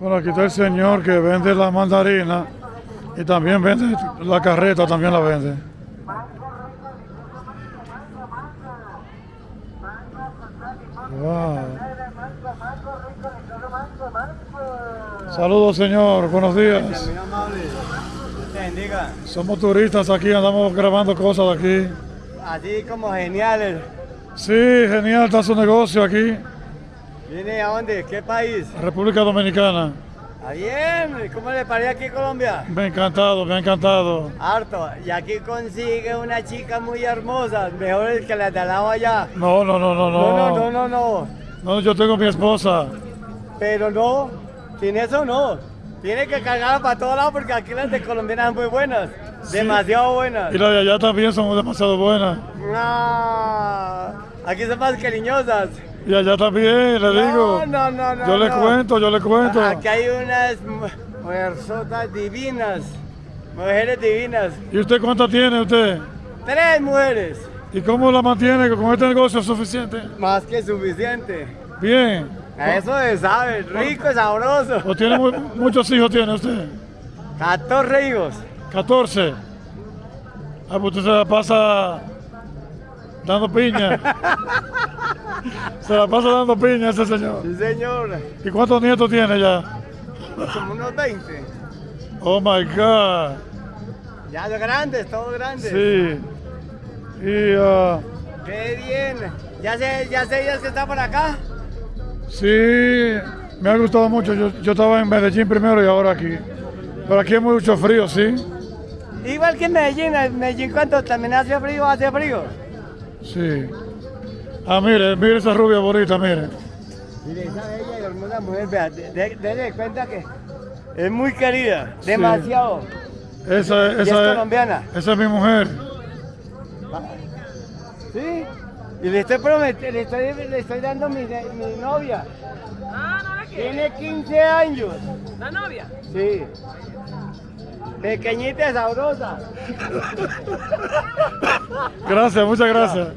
Bueno, aquí está el señor que vende la mandarina y también vende la carreta, también la vende. Wow. Saludos, señor. Buenos días. Somos turistas aquí, andamos grabando cosas de aquí. Así como geniales. Sí, genial está su negocio aquí, ¿Viene a dónde? ¿Qué país? República Dominicana. ¿Ah, bien? ¿Cómo le parece aquí en Colombia? Me ha encantado, me ha encantado. Harto. Y aquí consigue una chica muy hermosa, mejor que la de al lado allá. No, no, no, no, no. No, no, no, no, no. No, yo tengo mi esposa. Pero no, sin eso no. Tiene que cargarla para todos lados porque aquí las de colombianas son muy buenas. Demasiado buenas. Y las de allá también son demasiado buenas. No, aquí son más cariñosas. Y allá también, le digo. No, no, no, Yo le cuento, yo le cuento. Aquí hay unas mu- mujerzotas divinas, mujeres divinas. ¿Y usted cuántas tiene usted? Tres mujeres, ¿Y cómo la mantiene con este negocio es suficiente? más que suficiente. Bien. A eso se sabe, rico y sabroso. ¿O tiene mu- muchos hijos tiene usted? 14 hijos. 14. Ah, pues usted se la pasa dando piña. se la pasa dando piña ese señor. Sí, señor. ¿Y cuántos nietos tiene ya? Como unos 20. Oh my God. Ya de grandes, todos grandes. Sí. Y ah, Qué bien. ¿Ya sé, ya sé días que está por acá? sí, me ha gustado mucho. Yo, yo estaba en Medellín primero y ahora aquí. Pero aquí hay mucho frío, sí. Igual que en Medellín. En Medellín, ¿cuánto también hace frío? ¿Hace frío? Sí. Ah, mire, mire esa rubia bonita, mire. Mire, esa bella y hermosa mujer, vea, de- de- cuenta que es muy querida, demasiado. Esa, Y es esa, colombiana. esa es mi mujer. ¿Sí? Y le estoy prometiendo, le estoy, le estoy dando mi, mi novia. Ah, no la quiere. Tiene 15 años. La novia. Sí. Pequeñita y sabrosa. Gracias, muchas gracias.